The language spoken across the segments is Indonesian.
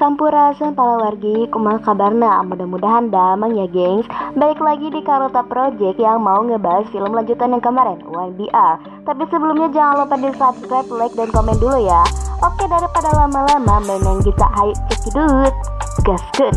Sampurasun para wargi, kumal kabarna Mudah-mudahan damang ya gengs. Balik lagi di Karota Project yang mau ngebahas film lanjutan yang kemarin One BR Tapi sebelumnya jangan lupa di subscribe, like, dan komen dulu ya. Oke daripada lama-lama main kita Hayu cekidut Gaskeun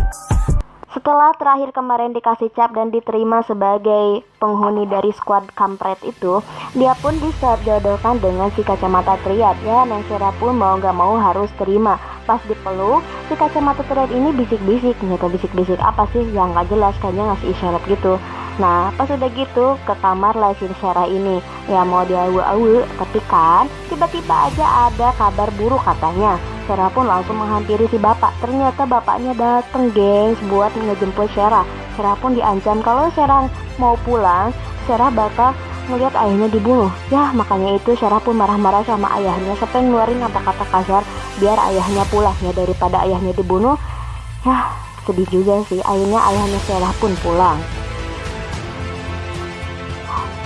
setelah terakhir kemarin dikasih cap dan diterima sebagai penghuni dari squad kampret itu, dia pun dijodohkan dengan si kacamata triad. Ya, Neng pun mau gak mau harus terima. Pas dipeluk, si kacamata triad ini bisik-bisik. Nggak bisik-bisik apa sih yang gak jelas, kayaknya ngasih isyarat gitu. Nah, pas udah gitu ke kamar lah si Sarah ini. Ya mau dia awu-awu, tapi kan tiba-tiba aja ada kabar buruk katanya. Sarah pun langsung menghampiri si bapak. Ternyata bapaknya dateng gengs buat ngejemput Sarah. Sarah pun diancam kalau Sarah mau pulang, Sarah bakal ngeliat ayahnya dibunuh. Ya makanya itu Sarah pun marah-marah sama ayahnya sampai ngeluarin kata-kata kasar biar ayahnya pulang ya daripada ayahnya dibunuh. Ya sedih juga sih akhirnya ayahnya Sarah pun pulang.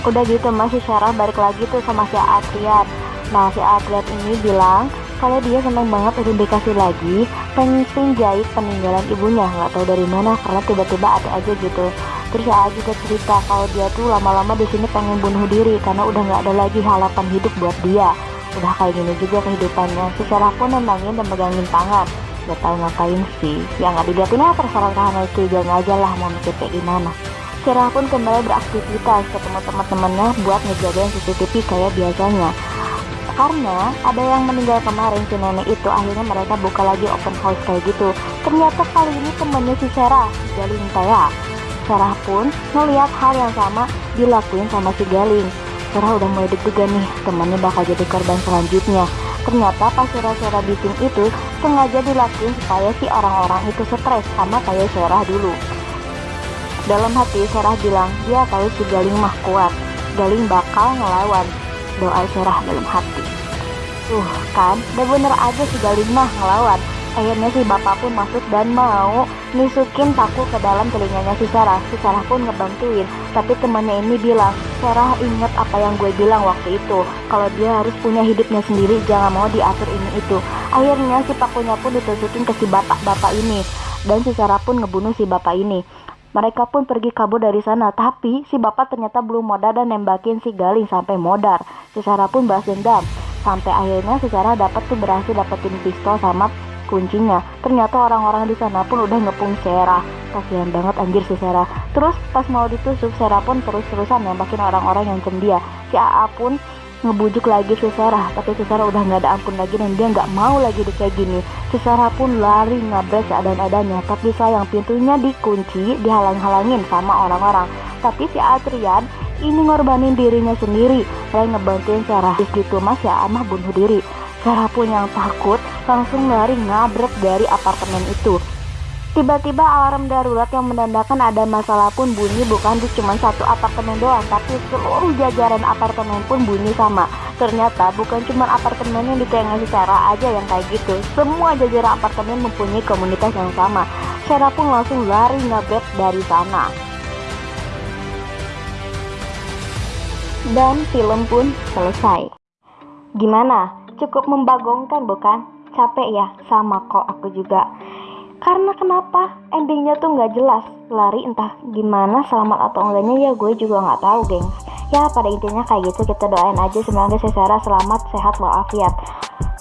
Udah gitu masih Sarah balik lagi tuh sama si Atriat. Nah si Atriat ini bilang kalau dia senang banget udah dikasih lagi pengen jahit peninggalan ibunya. Nggak tahu dari mana karena tiba-tiba ada aja gitu. Terus ya juga cerita kalau dia tuh lama-lama di sini pengen bunuh diri karena udah nggak ada lagi harapan hidup buat dia. Udah kayak gini juga kehidupannya. Secara pun nembangin dan megangin tangan. Gak tahu ngapain sih. Yang nggak dilihatin apa terserah itu. Jangan aja lah mau mikir kayak gimana. Sarah pun kembali beraktivitas ketemu teman-temannya buat ngejagain CCTV kayak biasanya karena ada yang meninggal kemarin si nenek itu akhirnya mereka buka lagi open house kayak gitu. Ternyata kali ini temennya si Sarah Galing kayak Sarah pun ngeliat hal yang sama dilakuin sama si Galing Sarah udah mulai deg-degan nih temannya bakal jadi korban selanjutnya. Ternyata pas Sarah-Sarah bikin itu sengaja dilakuin supaya si orang-orang itu stres sama kayak Sarah dulu. Dalam hati Sarah bilang dia tahu si Galing mah kuat Galing bakal ngelawan doa Sarah dalam hati. Tuh kan, udah bener aja si Galing mah ngelawan. Akhirnya si bapak pun masuk dan mau nisukin paku ke dalam telinganya si Sarah. Si Sarah pun ngebantuin, tapi temannya ini bilang, Sarah inget apa yang gue bilang waktu itu. Kalau dia harus punya hidupnya sendiri, jangan mau diatur ini itu. Akhirnya si pakunya pun ditusukin ke si bapak-bapak ini. Dan si Sarah pun ngebunuh si bapak ini. Mereka pun pergi kabur dari sana, tapi si bapak ternyata belum modal dan nembakin si Galing sampai modar. Si Sarah pun balas dendam. Sampai akhirnya si Sarah dapat tuh berhasil dapetin pistol sama kuncinya. Ternyata orang-orang di sana pun udah ngepung Sarah. Kasihan banget anjir si Sarah. Terus pas mau ditusuk, Sarah pun terus-terusan nembakin orang-orang yang cendia. Si AA pun ngebujuk lagi si Sarah tapi si udah nggak ada ampun lagi dan dia nggak mau lagi di kayak gini. Si Sarah pun lari ngabrak seadan-adanya tapi sayang pintunya dikunci dihalang-halangin sama orang-orang. Tapi si Adrian ini ngorbanin dirinya sendiri. Selain ngebantuin Sarah. Gitu mas ya amah bunuh diri. Sarah pun yang takut langsung lari ngabrak dari apartemen itu Tiba-tiba alarm darurat yang menandakan ada masalah pun bunyi bukan di cuma satu apartemen doang, tapi seluruh jajaran apartemen pun bunyi sama. Ternyata bukan cuma apartemen yang ditengah secara aja yang kayak gitu. Semua jajaran apartemen mempunyai komunitas yang sama. Sarah pun langsung lari ngabret dari sana. Dan film pun selesai. Gimana? Cukup membagongkan bukan? Capek ya? Sama kok aku juga. Karena kenapa? Endingnya tuh nggak jelas. Lari entah gimana selamat atau enggaknya ya gue juga nggak tahu gengs. Ya pada intinya kayak gitu kita doain aja semoga secara selamat sehat walafiat.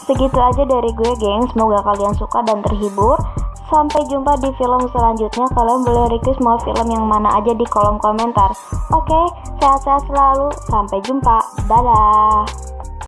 Segitu aja dari gue gengs. Semoga kalian suka dan terhibur. Sampai jumpa di film selanjutnya. Kalian boleh request mau film yang mana aja di kolom komentar. Oke sehat-sehat selalu. Sampai jumpa. Dadah